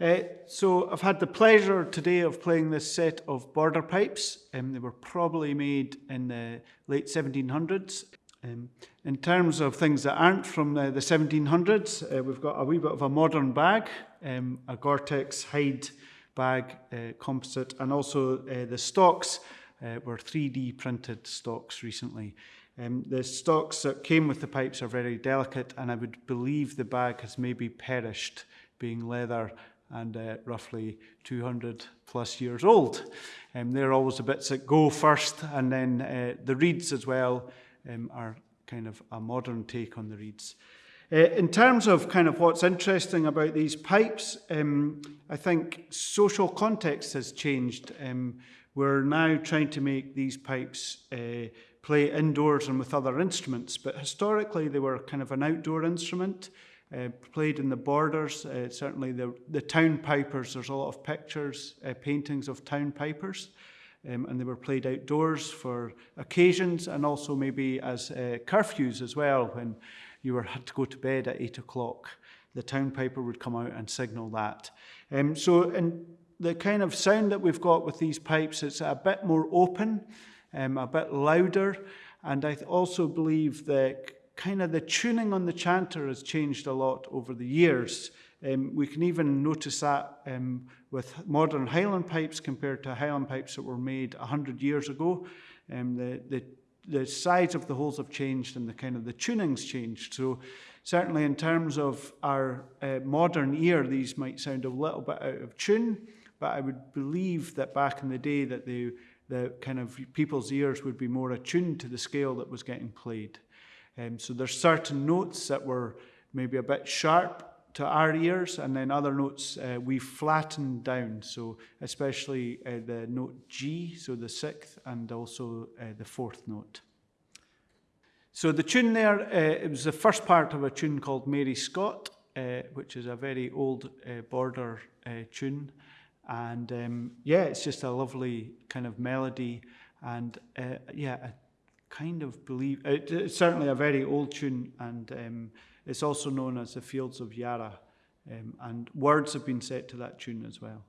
Uh, so I've had the pleasure today of playing this set of border pipes. Um, they were probably made in the late 1700s. Um, in terms of things that aren't from the, the 1700s, uh, we've got a wee bit of a modern bag, um, a Gore-Tex hide bag uh, composite, and also uh, the stocks uh, were 3D printed stocks recently. Um, the stocks that came with the pipes are very delicate, and I would believe the bag has maybe perished, being leather and uh, roughly 200 plus years old. Um, they're always the bits that go first, and then uh, the reeds as well um, are kind of a modern take on the reeds. Uh, in terms of kind of what's interesting about these pipes, um, I think social context has changed. Um, we're now trying to make these pipes uh, play indoors and with other instruments, but historically they were kind of an outdoor instrument uh, played in the borders, uh, certainly the, the town pipers, there's a lot of pictures, uh, paintings of town pipers, um, and they were played outdoors for occasions and also maybe as uh, curfews as well when you were had to go to bed at eight o'clock. The town piper would come out and signal that. Um, so in the kind of sound that we've got with these pipes, it's a bit more open, um, a bit louder, and I also believe that kind of the tuning on the chanter has changed a lot over the years. Um, we can even notice that um, with modern Highland pipes compared to Highland pipes that were made 100 years ago. Um, the, the, the size of the holes have changed and the kind of the tuning's changed. So certainly in terms of our uh, modern ear, these might sound a little bit out of tune, but I would believe that back in the day that the, the kind of people's ears would be more attuned to the scale that was getting played. Um, so there's certain notes that were maybe a bit sharp to our ears, and then other notes uh, we flattened down. So especially uh, the note G, so the sixth, and also uh, the fourth note. So the tune there, uh, it was the first part of a tune called Mary Scott, uh, which is a very old uh, border tune. And um, yeah, it's just a lovely kind of melody and yeah, kind of believe uh, it, it's certainly a very old tune, and um, it's also known as the Fields of Yarra, um, and words have been set to that tune as well.